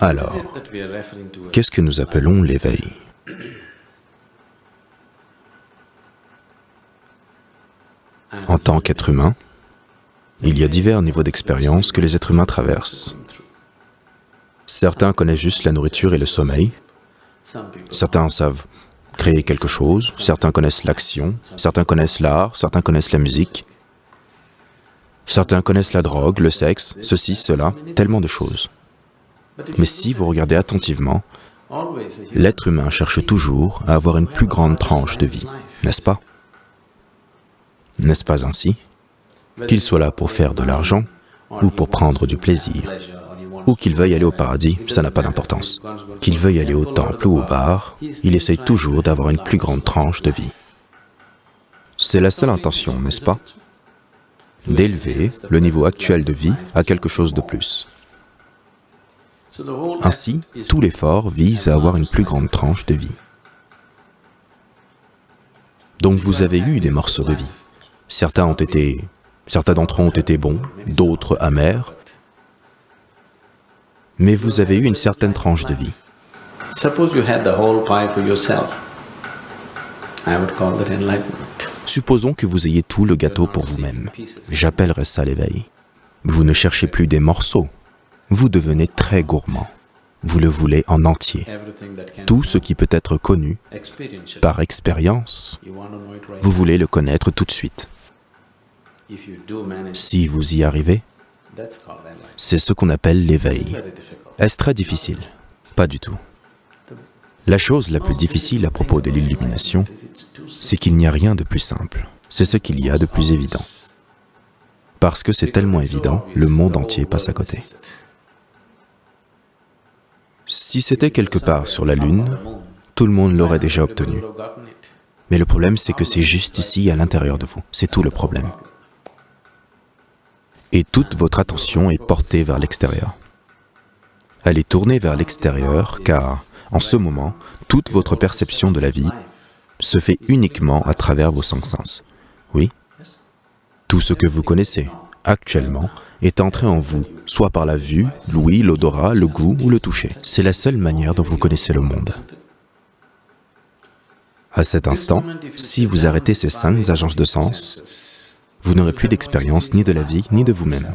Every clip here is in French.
Alors, qu'est-ce que nous appelons l'éveil? En tant qu'être humain, il y a divers niveaux d'expérience que les êtres humains traversent. Certains connaissent juste la nourriture et le sommeil, certains savent créer quelque chose, certains connaissent l'action, certains connaissent l'art, certains connaissent la musique, certains connaissent la drogue, le sexe, ceci, cela, tellement de choses. Mais si vous regardez attentivement, l'être humain cherche toujours à avoir une plus grande tranche de vie, n'est-ce pas? N'est-ce pas ainsi? Qu'il soit là pour faire de l'argent ou pour prendre du plaisir, ou qu'il veuille aller au paradis, ça n'a pas d'importance. Qu'il veuille aller au temple ou au bar, il essaye toujours d'avoir une plus grande tranche de vie. C'est la seule intention, n'est-ce pas? D'élever le niveau actuel de vie à quelque chose de plus. Ainsi, tout l'effort vise à avoir une plus grande tranche de vie. Donc vous avez eu des morceaux de vie. Certains ont été... Certains d'entre eux ont été bons, d'autres amers, mais vous avez eu une certaine tranche de vie. Supposons que vous ayez tout le gâteau pour vous-même. J'appellerais ça l'éveil. Vous ne cherchez plus des morceaux, vous devenez très gourmand. Vous le voulez en entier. Tout ce qui peut être connu par expérience, vous voulez le connaître tout de suite. Si vous y arrivez, c'est ce qu'on appelle l'éveil. Est-ce très difficile? Pas du tout. La chose la plus difficile à propos de l'illumination, c'est qu'il n'y a rien de plus simple. C'est ce qu'il y a de plus évident. Parce que c'est tellement évident, le monde entier passe à côté. Si c'était quelque part sur la Lune, tout le monde l'aurait déjà obtenu. Mais le problème, c'est que c'est juste ici, à l'intérieur de vous. C'est tout le problème. Et toute votre attention est portée vers l'extérieur. Elle est tournée vers l'extérieur, car, en ce moment, toute votre perception de la vie se fait uniquement à travers vos cinq sens. Oui? Tout ce que vous connaissez, actuellement, est entré en vous, soit par la vue, l'ouïe, l'odorat, le goût ou le toucher. C'est la seule manière dont vous connaissez le monde. À cet instant, si vous arrêtez ces cinq agences de sens, vous n'aurez plus d'expérience ni de la vie, ni de vous-même.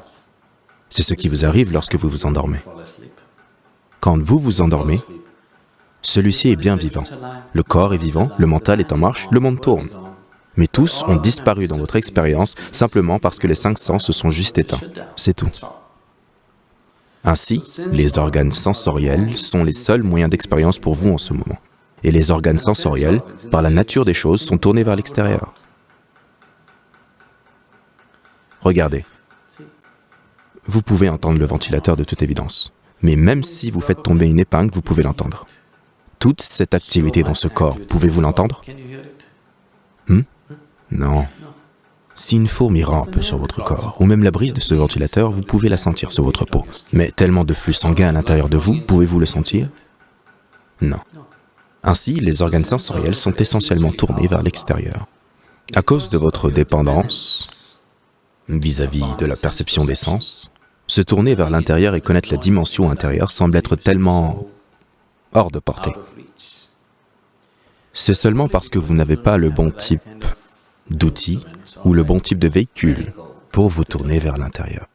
C'est ce qui vous arrive lorsque vous vous endormez. Quand vous vous endormez, celui-ci est bien vivant. Le corps est vivant, le mental est en marche, le monde tourne mais tous ont disparu dans votre expérience simplement parce que les cinq sens se sont juste éteints. C'est tout. Ainsi, les organes sensoriels sont les seuls moyens d'expérience pour vous en ce moment. Et les organes sensoriels, par la nature des choses, sont tournés vers l'extérieur. Regardez. Vous pouvez entendre le ventilateur de toute évidence. Mais même si vous faites tomber une épingle, vous pouvez l'entendre. Toute cette activité dans ce corps, pouvez-vous l'entendre? Hmm? Non. Si une fourmi rampe sur votre corps, ou même la brise de ce ventilateur, vous pouvez la sentir sur votre peau. Mais tellement de flux sanguin à l'intérieur de vous, pouvez-vous le sentir? Non. Ainsi, les organes sensoriels sont essentiellement tournés vers l'extérieur. À cause de votre dépendance vis-à-vis -vis de la perception des sens, se tourner vers l'intérieur et connaître la dimension intérieure semble être tellement hors de portée. C'est seulement parce que vous n'avez pas le bon type d'outils ou le bon type de véhicule pour vous tourner vers l'intérieur.